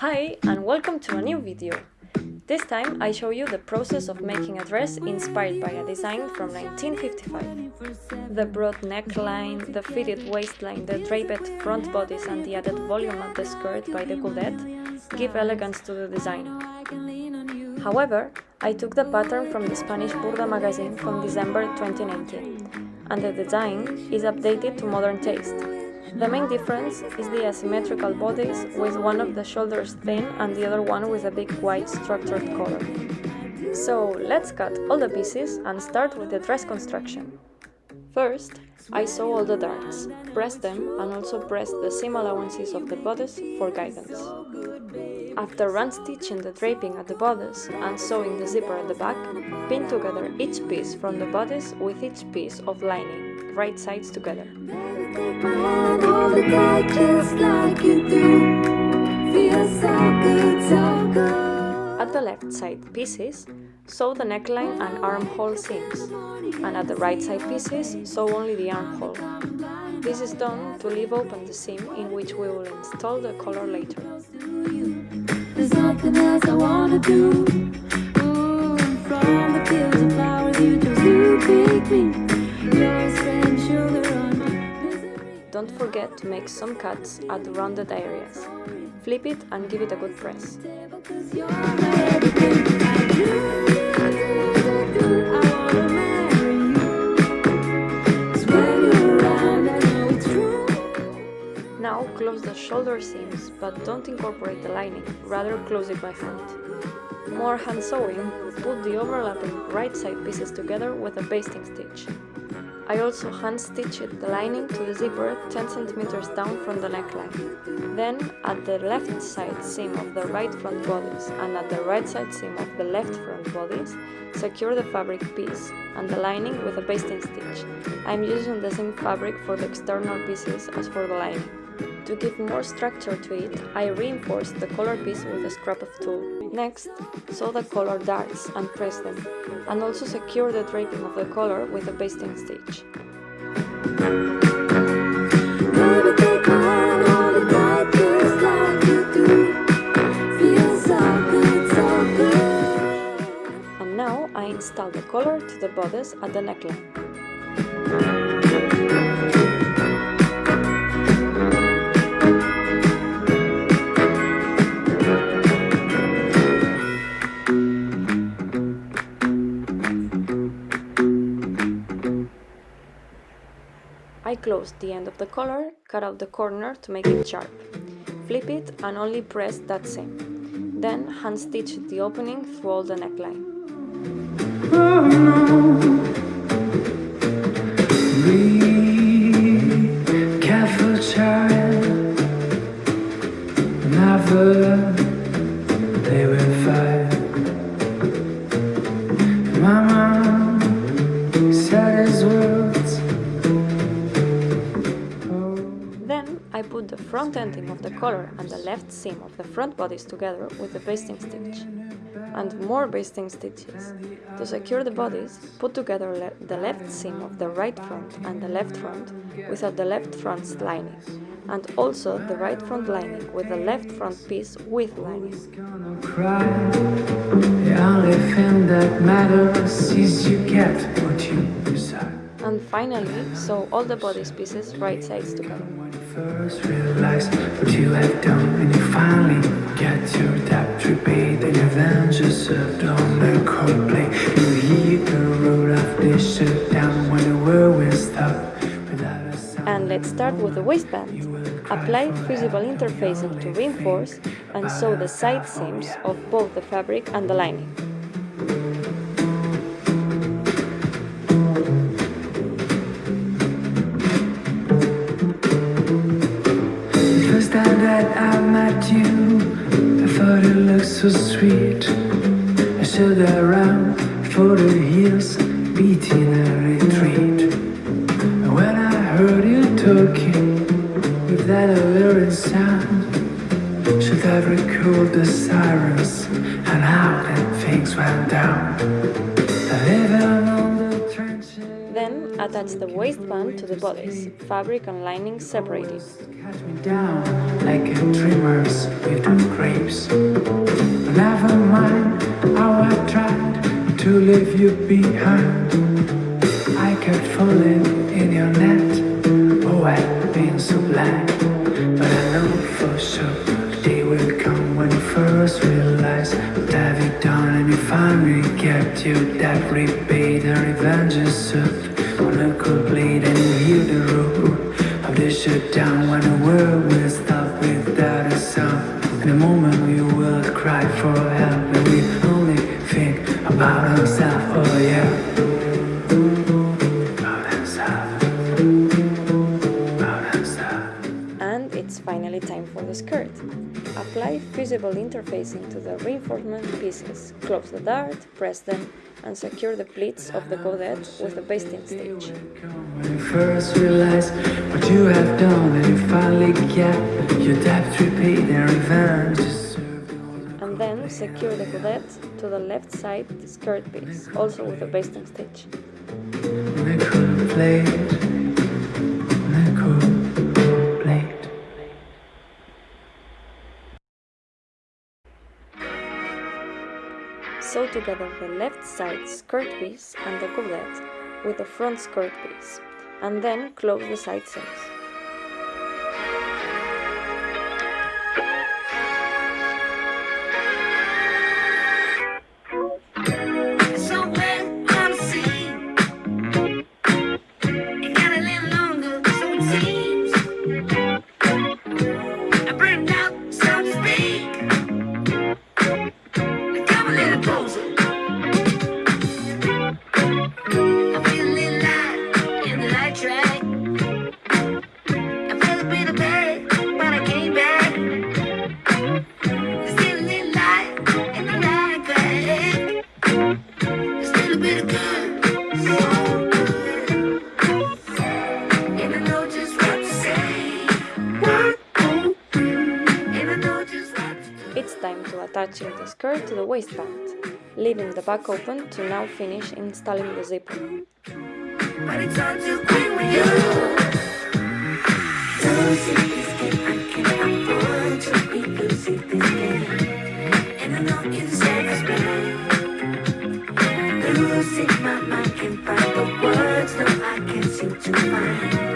Hi and welcome to a new video. This time I show you the process of making a dress inspired by a design from 1955. The broad neckline, the fitted waistline, the draped front bodice and the added volume of the skirt by the godet give elegance to the design. However, I took the pattern from the Spanish Burda magazine from December 2019 and the design is updated to modern taste. The main difference is the asymmetrical bodice with one of the shoulders thin and the other one with a big white structured collar. So let's cut all the pieces and start with the dress construction. First, I sew all the darts, press them and also press the seam allowances of the bodice for guidance. After run stitching the draping at the bodice and sewing the zipper at the back, pin together each piece from the bodice with each piece of lining, right sides together. At the left side pieces, sew the neckline and armhole seams, and at the right side pieces, sew only the armhole. This is done to leave open the seam in which we will install the collar later. Nothing else I wanna do. Ooh, from the fields of flowers you chose to pick me. Don't forget to make some cuts at the rounded areas. Flip it and give it a good press. But don't incorporate the lining, rather close it by hand. More hand sewing, put the overlapping right side pieces together with a basting stitch. I also hand stitched the lining to the zipper 10 cm down from the neckline. Then, at the left side seam of the right front bodice and at the right side seam of the left front bodice, secure the fabric piece and the lining with a basting stitch. I am using the same fabric for the external pieces as for the lining. To give more structure to it, I reinforced the collar piece with a scrap of tulle. Next, sew the collar darts and press them, and also secure the draping of the collar with a basting stitch. And now I install the collar to the bodice at the neckline. I closed the end of the collar, cut out the corner to make it sharp. Flip it and only press that seam. Then hand stitch the opening through all the neckline. Oh, the collar and the left seam of the front bodice together with the basting stitch. And more basting stitches. To secure the bodice, put together le the left seam of the right front and the left front without the left front's lining, and also the right front lining with the left front piece with lining. The only thing that matters is you get what you desire. And finally, sew all the bodice pieces right sides together first realize what you have done And you finally get your debt repaid And your vengeance served on the coldplay You hear the road of this shut down When the world will stop And let's start with the waistband. Apply fusible interfacing to reinforce and sew the side seams of both the fabric and the lining. So sweet. I stood around for the hills beating a retreat. And when I heard you talking with that alluring sound Should have recalled the sirens and how then things went down? Then Attach the waistband to the bodice, fabric and lining separated. Cut me down like trimmers with grapes. Never mind how I tried to leave you behind. I kept falling in your net. Oh, I've been so blind. But I know for sure the day will come when you first realize what have you done and you finally get you that rebate the revenge is served on a cold blade and hear the road of the shutdown when the world will stop without a sound. In a moment we will cry for help and we only think about ourselves, oh yeah. It's finally time for the skirt. Apply fusible interfacing to the reinforcement pieces, close the dart, press them, and secure the pleats of the godet with the basting stitch. When you first realize what you have done and you finally get your debt repaid and revenge. And then secure the godet to the left side skirt piece, also with a basting stitch. Together the left side skirt piece and the godet with the front skirt piece, and then close the side seams. Attaching the skirt to the waistband, leaving the back open to now finish installing the zipper. But it's all too quick with you. Losing this game, I can't afford to be losing this game. And I know it's self-respect. Losing my mind, can't find the words, no, I can't seem to find.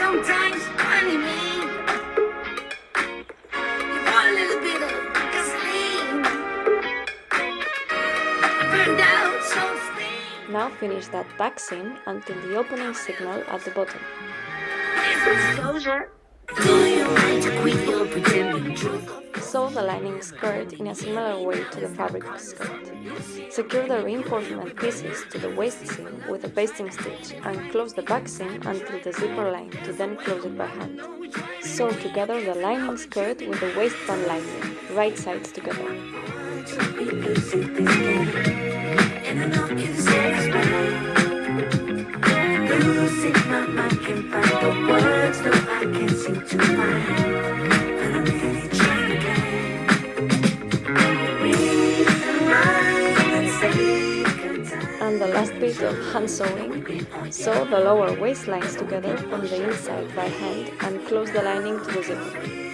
Sometimes, honey, me. You want a little bit of gasoline. Burned out so steam. Now finish that back seam until the opening signal at the bottom. Disclosure. Do you mind to quit your pretending truth? Sew the lining skirt in a similar way to the fabric skirt. Secure the reinforcement pieces to the waist seam with a basting stitch and close the back seam until the zipper line to then close it by hand. Sew together the lining skirt with the waistband lining, right sides together. I can't seem to find. Bit of hand sewing, sew the lower waistlines together from the inside by hand and close the lining to the zipper.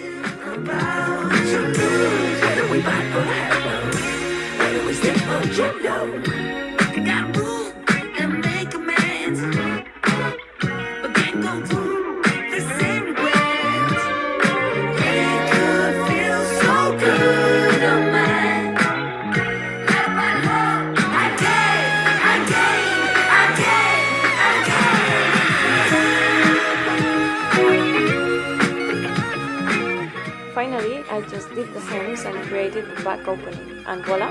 Did the hems and created the back opening, and voila!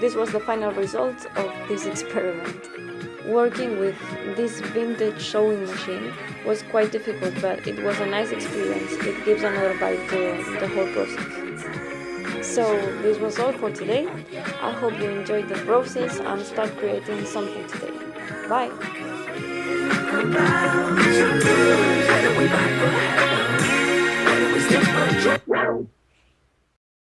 This was the final result of this experiment. Working with this vintage sewing machine was quite difficult, but it was a nice experience. It gives another bite to the whole process. So, this was all for today. I hope you enjoyed the process and start creating something today. Bye!